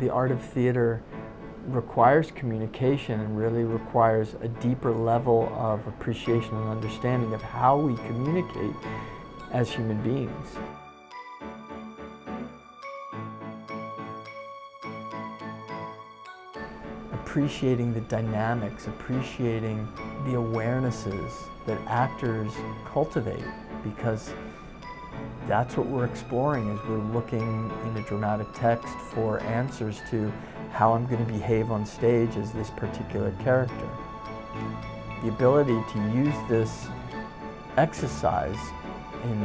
the art of theater requires communication and really requires a deeper level of appreciation and understanding of how we communicate as human beings. Appreciating the dynamics, appreciating the awarenesses that actors cultivate because that's what we're exploring as we're looking in a dramatic text for answers to how I'm going to behave on stage as this particular character. The ability to use this exercise in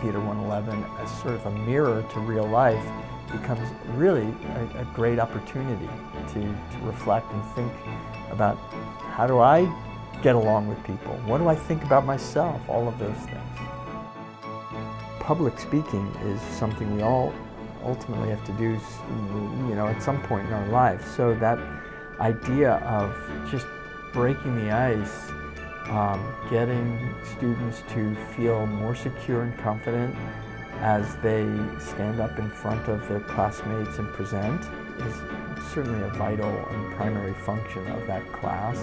Theater 111 as sort of a mirror to real life becomes really a, a great opportunity to, to reflect and think about how do I get along with people? What do I think about myself? All of those things. Public speaking is something we all ultimately have to do, you know, at some point in our lives. So that idea of just breaking the ice, um, getting students to feel more secure and confident as they stand up in front of their classmates and present is certainly a vital and primary function of that class.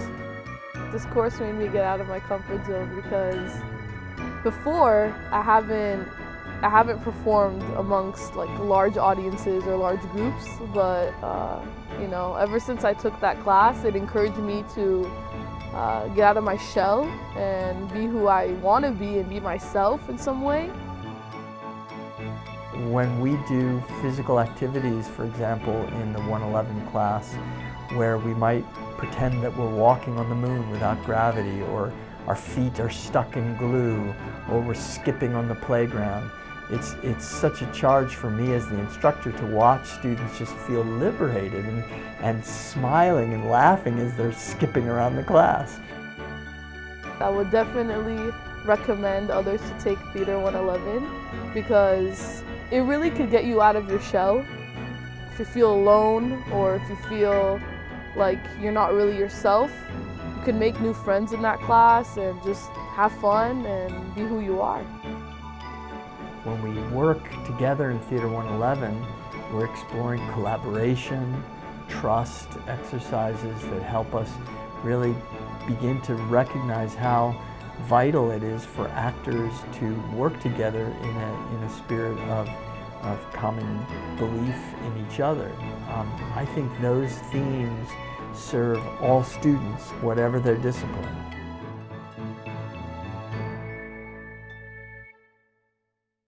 This course made me get out of my comfort zone because before I haven't I haven't performed amongst like large audiences or large groups, but uh, you know, ever since I took that class, it encouraged me to uh, get out of my shell and be who I want to be and be myself in some way. When we do physical activities, for example, in the 111 class, where we might pretend that we're walking on the moon without gravity, or our feet are stuck in glue, or we're skipping on the playground, it's, it's such a charge for me as the instructor to watch students just feel liberated and, and smiling and laughing as they're skipping around the class. I would definitely recommend others to take Theater 111 because it really could get you out of your shell. If you feel alone or if you feel like you're not really yourself, you can make new friends in that class and just have fun and be who you are. When we work together in Theater 111, we're exploring collaboration, trust exercises that help us really begin to recognize how vital it is for actors to work together in a, in a spirit of, of common belief in each other. Um, I think those themes serve all students, whatever their discipline.